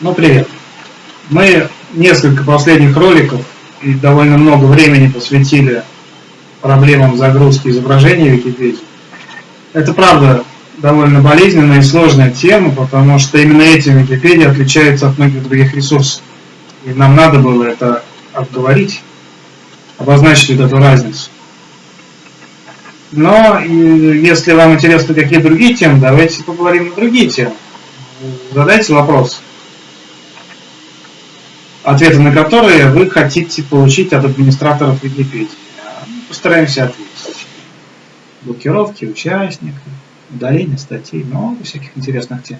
Ну, привет. Мы несколько последних роликов и довольно много времени посвятили проблемам загрузки изображений в Википедии. Это правда довольно болезненная и сложная тема, потому что именно этим Википедия отличается от многих других ресурсов. И нам надо было это обговорить, обозначить эту разницу. Но если вам интересны какие другие темы, давайте поговорим на другие темы. Задайте вопрос, ответы на которые вы хотите получить от администраторов Википедии. Постараемся ответить. Блокировки участников, удаление статей, много всяких интересных тем.